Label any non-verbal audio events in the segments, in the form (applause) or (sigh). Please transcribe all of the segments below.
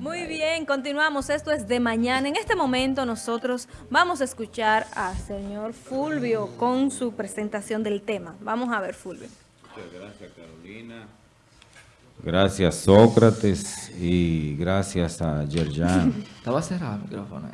Muy bien, continuamos. Esto es de mañana. En este momento nosotros vamos a escuchar al señor Fulvio con su presentación del tema. Vamos a ver, Fulvio. Muchas gracias, Carolina. Gracias, Sócrates. Y gracias a Yerjan. Estaba cerrado el micrófono.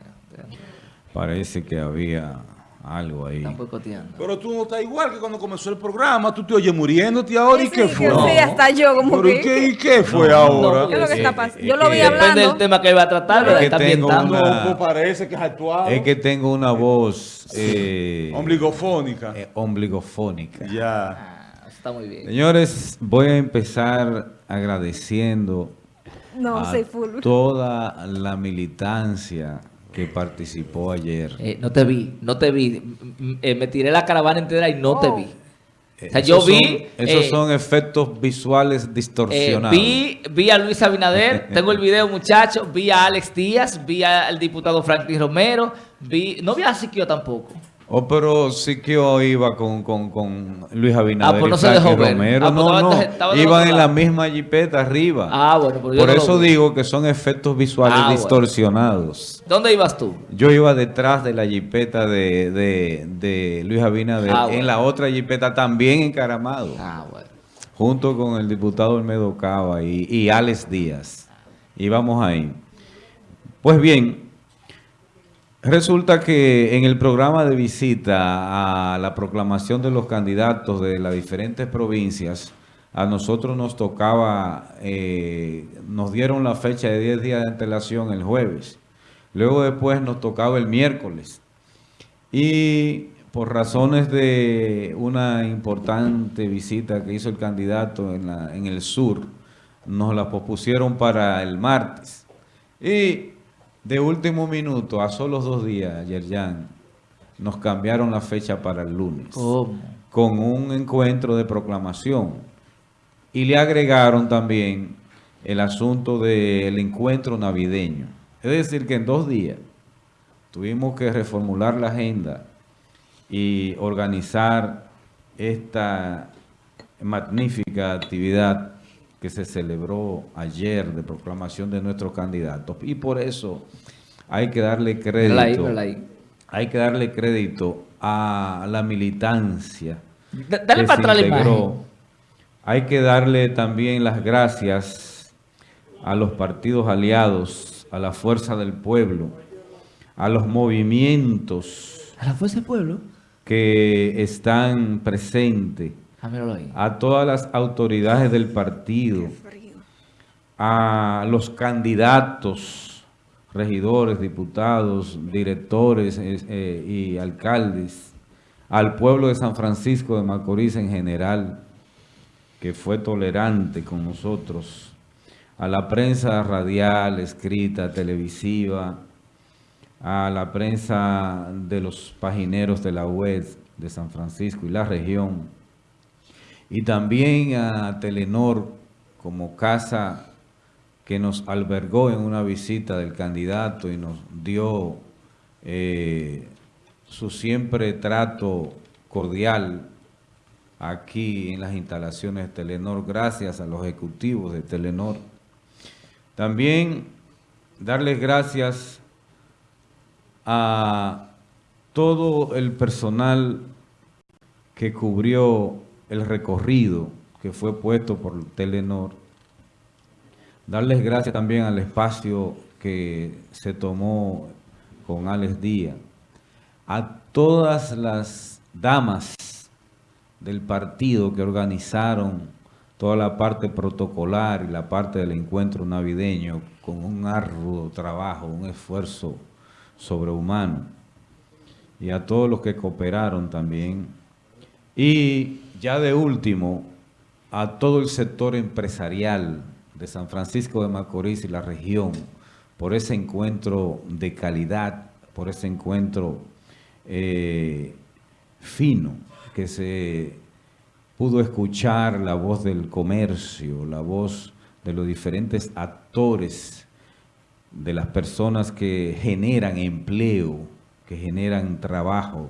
Parece que había algo ahí. Están boicoteando. Pero tú no estás igual que cuando comenzó el programa. Tú te oyes muriéndote ahora. ¿Y qué Sí, fue? sí, hasta yo como ¿Pero que... qué, y qué fue No, ahora? ¿Qué es lo que Eh, está pasando? eh, Yo lo vi eh, hablando. Depende del tema que iba a tratar, Es ¿verdad? que Está tengo ambientando. una- No, parece que es actuado. Es que tengo una voz eh, Ombligofónica. eh, ombligofónica. ya. Ah, está muy bien. Señores, voy a empezar agradeciendo No, a toda la militancia que participó ayer. Eh, no te vi, no te vi. Eh, me tiré la caravana entera y no te Oh. vi. Eh, O sea, yo vi, son- esos eh, son efectos visuales Eh, distorsionados. vi, vi a Luis Abinader, (laughs) tengo el video muchachos, vi a Alex Díaz, vi al diputado Franklin Romero, vi, no vi a Siquio tampoco. Oh, pero sí que hoy iba con, con, con Luis Abinader Ah, pues no y se dejó ver. Romero. Ah, pues no, no, estaba iban en la misma jipeta arriba. Ah, bueno, yo Por no eso digo que son efectos visuales Ah, bueno. distorsionados. ¿Dónde ibas tú? Yo iba detrás de la jipeta de, de, de Luis Abinader, Ah, bueno. en la otra jipeta también encaramado, Ah, bueno. junto con el diputado Olmedo Cava y, y Alex Díaz. Íbamos ahí. Pues bien, resulta que en el programa de visita a la proclamación de los candidatos de las diferentes provincias, a nosotros nos tocaba, eh, nos dieron la fecha de 10 días de antelación el jueves. Luego después nos tocaba el miércoles. Y por razones de una importante visita que hizo el candidato en, la- en el sur, nos la pospusieron para el martes. Y de último minuto, a solo dos días, Yerjan, nos cambiaron la fecha para el lunes con un encuentro de proclamación. Y le agregaron también el asunto del encuentro navideño. Es decir, que en dos días tuvimos que reformular la agenda y organizar esta magnífica actividad que se celebró ayer de proclamación de nuestros candidatos. Y por eso hay que darle crédito, hay que darle crédito a la militancia Da- Dale que para atrás la imagen. Hay que darle también las gracias a los partidos aliados, a la fuerza del pueblo, a los movimientos A la fuerza del pueblo. que están presentes. A todas las autoridades del partido, a los candidatos, regidores, diputados, directores eh, y alcaldes, al pueblo de San Francisco de Macorís en general, que fue tolerante con nosotros, a la prensa radial, escrita, televisiva, a la prensa de los pagineros de la web de San Francisco y la región, y también a Telenor como casa que nos albergó en una visita del candidato y nos dio eh, su siempre trato cordial aquí en las instalaciones de Telenor, gracias a los ejecutivos de Telenor. También darles gracias a todo el personal que cubrió el recorrido que fue puesto por Telenor. Darles gracias también al espacio que se tomó con Alex Díaz. A todas las damas del partido que organizaron toda la parte protocolar y la parte del encuentro navideño con un arduo trabajo, un esfuerzo sobrehumano. Y a todos los que cooperaron también. Y ya de último, a todo el sector empresarial de San Francisco de Macorís y la región, por ese encuentro de calidad, por ese encuentro eh, fino, que se pudo escuchar la voz del comercio, la voz de los diferentes actores, de las personas que generan empleo, que generan trabajo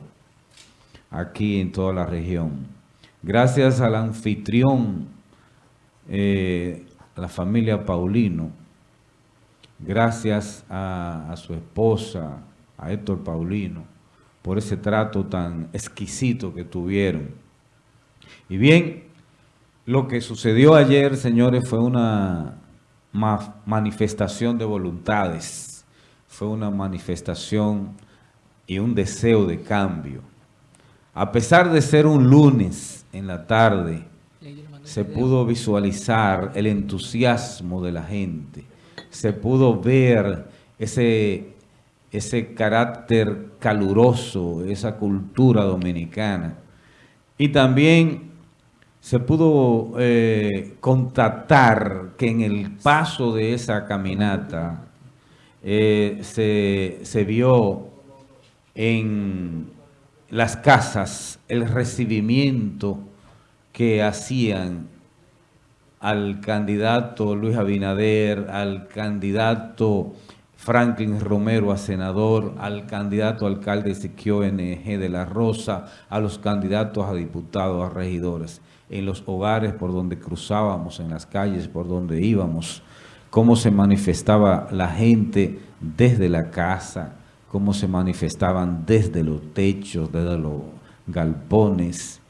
aquí en toda la región. Gracias al anfitrión, eh, la familia Paulino, gracias a, su esposa, a Héctor Paulino, por ese trato tan exquisito que tuvieron. Y bien, lo que sucedió ayer, señores, fue una ma- manifestación de voluntades, fue una manifestación y un deseo de cambio. A pesar de ser un lunes en la tarde, se pudo visualizar el entusiasmo de la gente, se pudo ver ese, ese carácter caluroso, esa cultura dominicana. Y también se pudo eh, constatar que en el paso de esa caminata eh, se, se vio en las casas el recibimiento que hacían al candidato Luis Abinader, al candidato Franklin Romero a senador, al candidato alcalde Siquio NG de la Rosa, a los candidatos a diputados, a regidores, en los hogares por donde cruzábamos, en las calles por donde íbamos, cómo se manifestaba la gente desde la casa, cómo se manifestaban desde los techos, desde los galpones,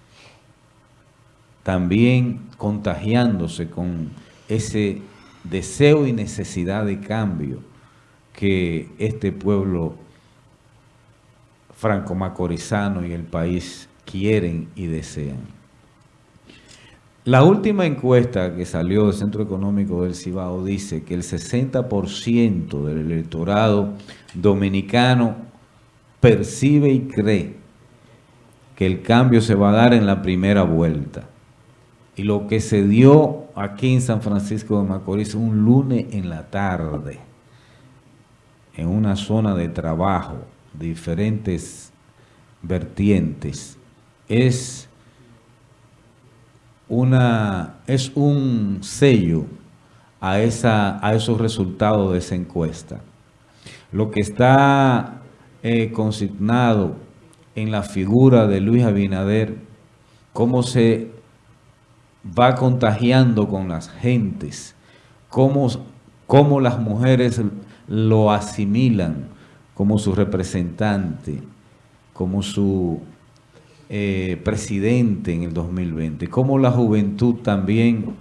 también contagiándose con ese deseo y necesidad de cambio que este pueblo franco-macorizano y el país quieren y desean. La última encuesta que salió del Centro Económico del Cibao dice que el 60% del electorado dominicano percibe y cree que el cambio se va a dar en la primera vuelta. Y lo que se dio aquí en San Francisco de Macorís un lunes en la tarde, en una zona de trabajo, diferentes vertientes, es una es un sello a esa a esos resultados de esa encuesta. Lo que está eh, consignado en la figura de Luis Abinader, cómo se va contagiando con las gentes, cómo, cómo las mujeres lo asimilan como su representante, como su eh, presidente en el 2020, cómo la juventud también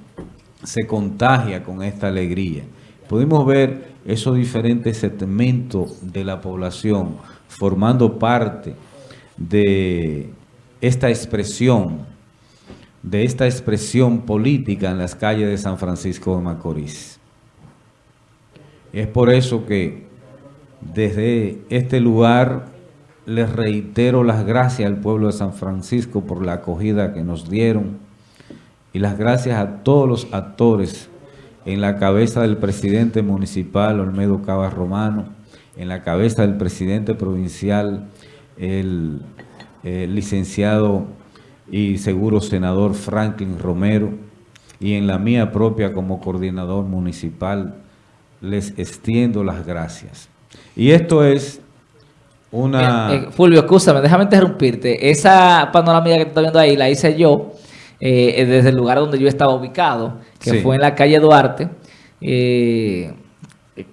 se contagia con esta alegría. Pudimos ver esos diferentes segmentos de la población formando parte de esta expresión, de esta expresión política en las calles de San Francisco de Macorís. Es por eso que desde este lugar les reitero las gracias al pueblo de San Francisco por la acogida que nos dieron y las gracias a todos los actores en la cabeza del presidente municipal Olmedo Cabas Romano, en la cabeza del presidente provincial, el, el licenciado y seguro senador Franklin Romero, y en la mía propia como coordinador municipal, les extiendo las gracias. Y esto es una... Eh, eh, Fulvio, escúchame, déjame interrumpirte. Esa panorámica que tú estás viendo ahí la hice yo eh, desde el lugar donde yo estaba ubicado, que Sí. fue en la calle Duarte. Eh,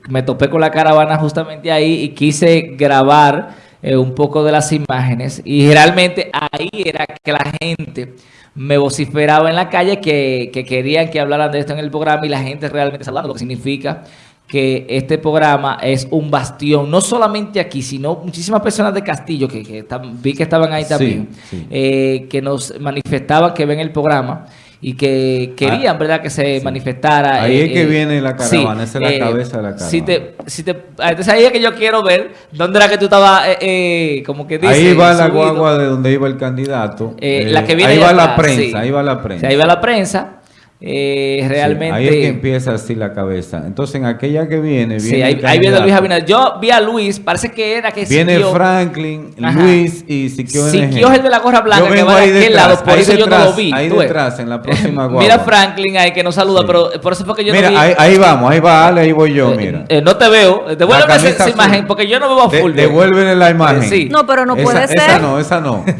me topé con la caravana justamente ahí y quise grabar eh, un poco de las imágenes y realmente ahí era que la gente me vociferaba en la calle que, que querían que hablaran de esto en el programa y la gente realmente saludando, lo que significa que este programa es un bastión, no solamente aquí, sino muchísimas personas de Castillo, que, vi que estaban ahí también, sí. eh, que nos manifestaban que ven el programa y que querían, ¿verdad?, que se manifestara. Ahí eh, es que eh, viene la caravana, esa es la cabeza de la Si caravana. te, si te, ah, entonces ahí es que yo quiero ver dónde era que tú estabas, eh, eh, como que dice, ahí va la guagua de donde iba el candidato. Eh, Eh, la que viene ahí va la atrás, prensa, ahí va la prensa. ahí va la prensa. Eh, Sí, realmente. ahí es que empieza así la cabeza. Entonces, en aquella que viene, viene Sí, ahí, ahí viene. Luis Abinader. Yo vi a Luis, parece que era que Viene Siquio- Franklin, Ajá. Luis y Siquio. Siquio es el de la gorra blanca que va de ahí aquel detrás, lado, por ahí eso yo no detrás, lo vi. Ahí detrás, en la (laughs) próxima guagua. Mira Franklin ahí que nos saluda, Sí. pero por eso fue que yo Mira, no vi. ahí, ahí vamos, ahí va Ale, ahí voy yo, Eh, mira. eh, no te veo. Devuélveme La esa, esa imagen porque yo no veo a De- full. devuélvele la imagen. Sí. No, pero no Esa- puede Esa ser. no, esa no. (laughs)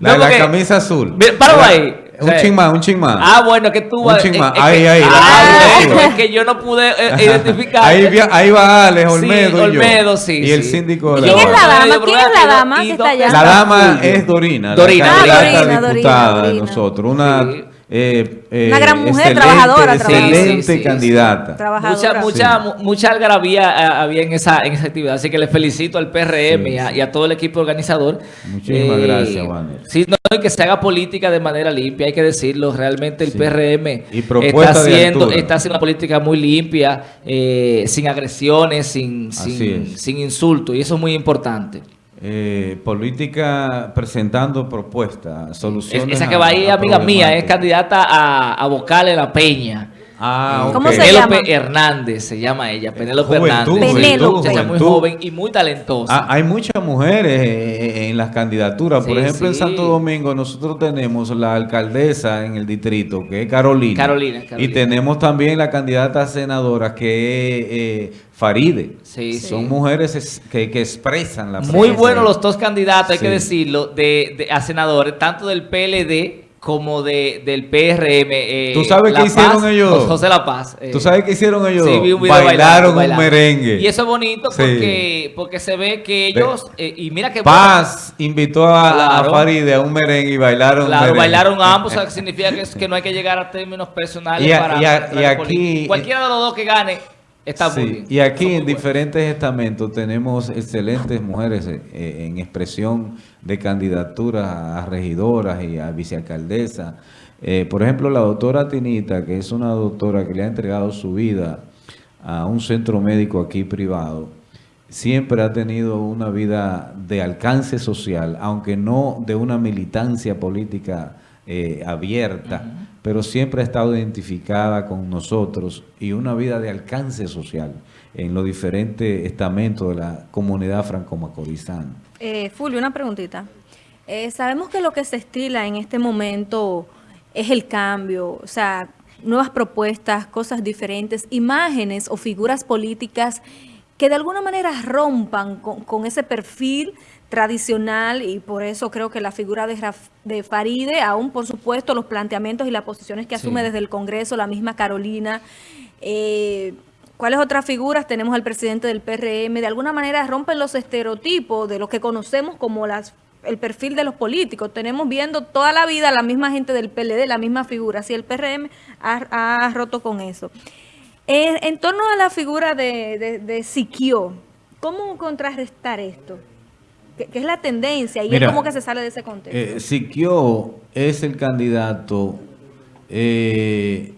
La No, de la camisa azul. Mira, páralo La- ahí. O sea, un ching más, un ching más. Ah, bueno, que tú Un vas... chin es- más. es Ahí, que- ahí, Ah, ahí, bueno, sí. es que yo no pude eh, identificar. Ahí, vi- ahí va Alex Sí, Olmedo y yo. Olmedo, sí, Y el sí. síndico de Y la ¿Quién es la dama? ¿Quién es la dama y que está allá? La dama es Dorina, Dorina. la Ah, candidata Dorina, Dorina, diputada de Dorina. nosotros. Una, Sí. Eh, eh, Una gran mujer, excelente, trabajadora, Excelente. Sí, sí, sí. candidata. Trabajadora. Mucha, mucha, mu- mucha algarabía eh, había en esa, en esa actividad, así que le felicito al PRM Sí, y, a, sí. y a todo el equipo organizador. Muchísimas gracias, Wanner. Sí, no, y que se haga política de manera limpia, hay que decirlo. Realmente el Sí. PRM Y está haciendo, está haciendo una política muy limpia, eh, sin agresiones, sin, sin, sin insultos, y eso es muy importante. Eh, política presentando propuestas, Es- soluciones. esa que va ahí, a amiga mía, es candidata a, a vocal en la Peña. Ah, ok. ¿Cómo se Penélope llama? Hernández se llama ella, Penélope Hernández. Penélope. Muchacha muy joven y muy talentosa. Ah, hay muchas mujeres eh, en las candidaturas. Por Sí, ejemplo, en. Santo Domingo nosotros tenemos la alcaldesa en el distrito, que es Carolina. Carolina, Carolina. Y tenemos también la candidata a senadora, que es eh, Faride. Sí, sí. Son mujeres es- que, que expresan la Muy buenos los dos candidatos, hay Sí. que decirlo, de, de- a senadores, tanto del PLD como de, del PRM. eh, ¿Tú sabes La qué hicieron Paz, ellos? José La Paz. eh, ¿Tú sabes qué hicieron ellos? Sí, dos? vi un video Bailaron bailando, un merengue. Y eso es bonito Sí. porque, porque se ve que ellos, eh, y mira que Paz invitó a, a Claro. Faride a un merengue y bailaron Claro, merengue. bailaron ambos, o sea, que significa que, es- que no hay que llegar a términos personales Y a- para, y a- para y la aquí- política. Cualquiera de los dos que gane está Sí, muy bien. Y aquí muy en diferentes estamentos tenemos excelentes mujeres eh, eh, en expresión de candidaturas a regidoras y a vicealcaldesas. Eh, por ejemplo, la doctora Tinita, que es una doctora que le ha entregado su vida a un centro médico aquí privado, siempre ha tenido una vida de alcance social, aunque no de una militancia política eh, abierta, pero siempre ha estado identificada con nosotros y una vida de alcance social en los diferentes estamentos de la comunidad franco-macorizana. Eh, Fulvio, una preguntita. Eh, sabemos que lo que se estila en este momento es el cambio, o sea, nuevas propuestas, cosas diferentes, imágenes o figuras políticas que de alguna manera rompan con, con ese perfil tradicional y por eso creo que la figura de, Raf- de Faride, aún por supuesto los planteamientos y las posiciones que Sí. asume desde el Congreso, la misma Carolina, eh, ¿Cuáles otras figuras? Tenemos al presidente del PRM. De alguna manera rompen los estereotipos de lo que conocemos como las el perfil de los políticos. Tenemos viendo toda la vida la misma gente del PLD, la misma figura. Así el PRM ha, ha roto con eso. En, en torno a la figura de, de, de Siquio, ¿cómo contrarrestar esto? Que, que es la tendencia y Mira, es como que se sale de ese contexto. Eh, Siquio es el candidato eh,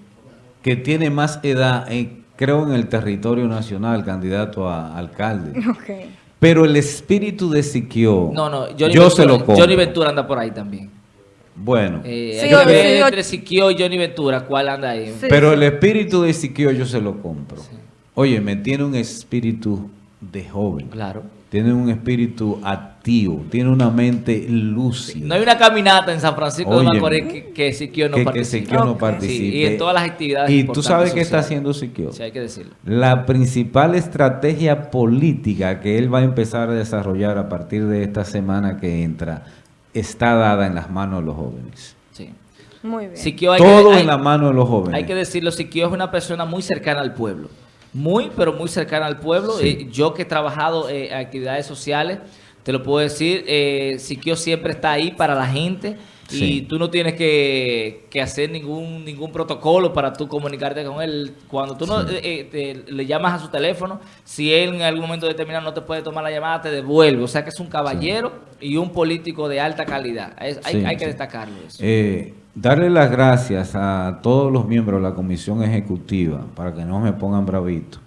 que tiene más edad, en- creo, en el territorio nacional, candidato a alcalde. (laughs) Ok. Pero el espíritu de Siquio, No, no, Johnny, yo Ventura, se lo compro. Johnny Ventura anda por ahí también. Bueno, Eh, Sí, sí, entre Siquio y Johnny Ventura, ¿cuál anda ahí? Sí. pero el espíritu de Siquio yo se lo compro. Oye, me tiene un espíritu de joven. Claro. Tiene un espíritu activo, tiene una mente lúcida. No hay una caminata en San Francisco de Macorís que, que Siquio no que, que participe. Siquio no participe. Sí, y en todas las actividades ¿Y tú sabes qué está haciendo Siquio? Sí, hay que decirlo. La principal estrategia política que él va a empezar a desarrollar a partir de esta semana que entra está dada en las manos de los jóvenes. Sí. Muy bien. Siquio hay Todo que, hay- en las manos de los jóvenes. Hay que decirlo, Siquio es una persona muy cercana al pueblo. Muy, pero muy cercana al pueblo. Sí. Eh, yo que he trabajado eh, en actividades sociales, te lo puedo decir, eh, Siquio siempre está ahí para la gente y tú no tienes que, que hacer ningún ningún protocolo para tú comunicarte con él. Cuando tú no, eh, eh, te- le llamas a su teléfono, si él en algún momento determinado no te puede tomar la llamada, te devuelve. O sea que es un caballero y un político de alta calidad. Es- hay, hay que destacarlo eso. Eh, darle las gracias a todos los miembros de la comisión ejecutiva para que no me pongan bravito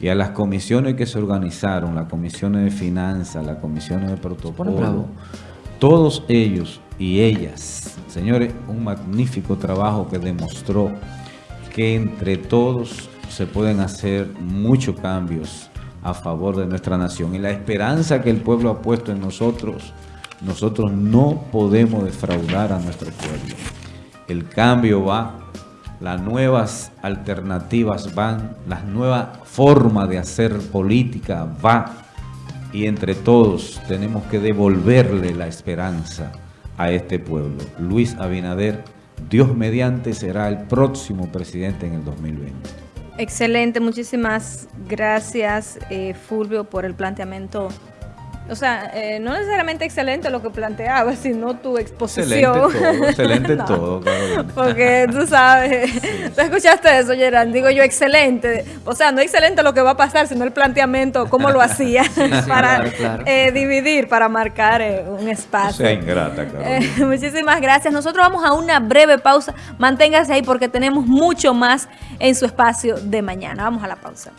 y a las comisiones que se organizaron, las comisiones de finanzas, las comisiones de protocolo, todos ellos y ellas, señores, un magnífico trabajo que demostró que entre todos se pueden hacer muchos cambios a favor de nuestra nación. Y la esperanza que el pueblo ha puesto en nosotros, nosotros no podemos defraudar a nuestro pueblo. El cambio va, las nuevas alternativas van, las nuevas formas de hacer política va. Y entre todos tenemos que devolverle la esperanza a este pueblo. Luis Abinader, Dios mediante será el próximo presidente en el 2020. Excelente, muchísimas gracias eh, Fulvio por el planteamiento. O sea, eh, no necesariamente excelente lo que planteabas, sino tu exposición. Excelente todo, (laughs) excelente No, todo, Carolina. Porque tú sabes, (laughs) tú escuchaste eso, Gerard, digo yo excelente. O sea, no excelente lo que va a pasar, sino el planteamiento, cómo lo hacía (laughs) para claro, claro. eh, dividir, para marcar eh, un espacio. sea ingrata, Carolina. Eh, muchísimas gracias. Nosotros vamos a una breve pausa. Manténgase ahí porque tenemos mucho más en su espacio de mañana. Vamos a la pausa.